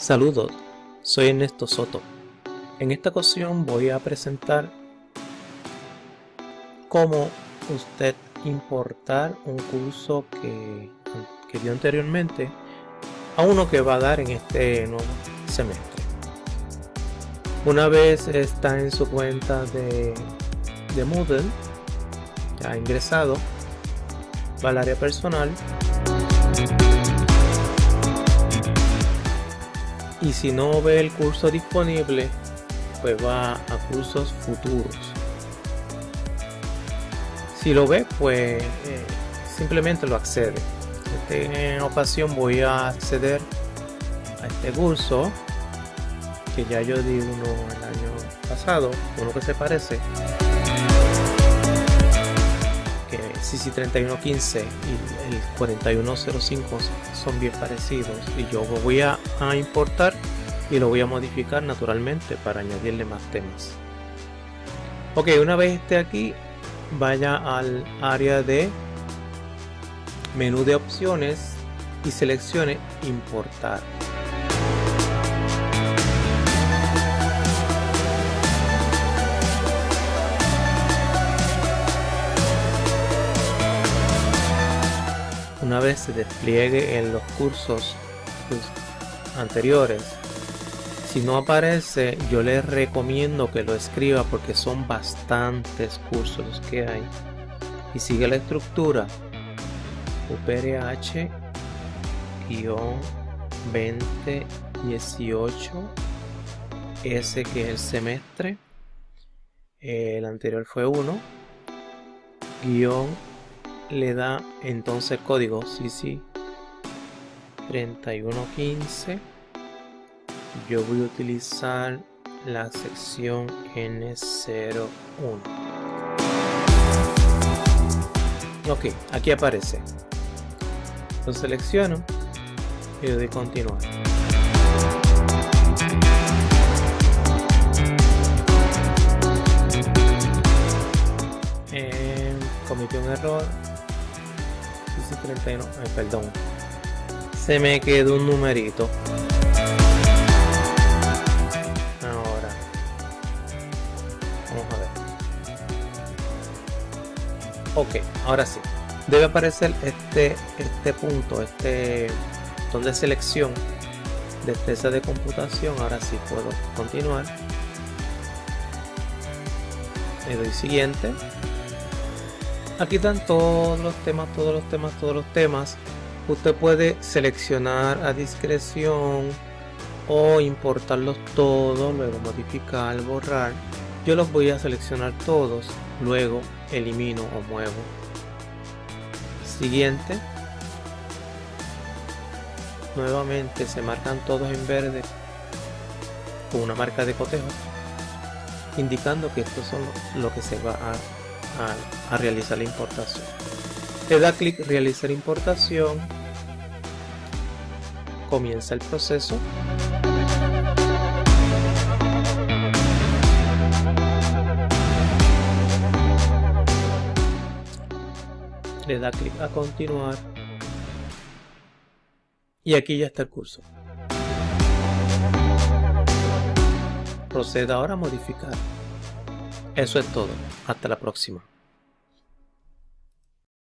Saludos, soy Ernesto Soto. En esta ocasión voy a presentar cómo usted importar un curso que, dio anteriormente a uno que va a dar en este nuevo semestre. Una vez está en su cuenta de, de Moodle, ya ingresado, va al área personal y si no ve el curso disponible pues va a cursos futuros. Si lo ve pues eh, simplemente lo accede. En ocasión voy a acceder a este curso que ya yo di uno el año pasado uno que se parece CC3115 y el 4105 son bien parecidos. Y yo voy a, importar y lo voy a modificar naturalmente para añadirle más temas. Ok una vez esté aquí vaya al área de menú de opciones y seleccione importar una vez se despliegue en los cursos anteriores. Si no aparece yo les recomiendo que lo escriba porque son bastantes cursos que hay. Y sigue la estructura. UPRH 2018 S que es el semestre. El anterior fue 1 guion le da entonces el código CC 3115 yo voy a utilizar la sección N01 ok aquí aparece. Lo selecciono y le doy continuar. Eh, cometí un error 31, eh, perdón. Se me quedó un numerito. Ahora. Vamos a ver. Ok, ahora sí. Debe aparecer este, este punto, este donde selección, destreza de computación. Ahora sí puedo continuar. Le doy siguiente Aquí están todos los temas, todos los temas, todos los temas. Usted puede seleccionar a discreción o importarlos todos, luego modificar, borrar. Yo los voy a seleccionar todos, luego elimino o muevo. Siguiente. Nuevamente se marcan todos en verde con una marca de cotejo indicando que estos son lo que se va a realizar la importación. Le da clic realizar importación. Comienza el proceso. Le da clic a continuar. Y aquí ya está el curso. Proceda ahora a modificar. Eso es todo. Hasta la próxima.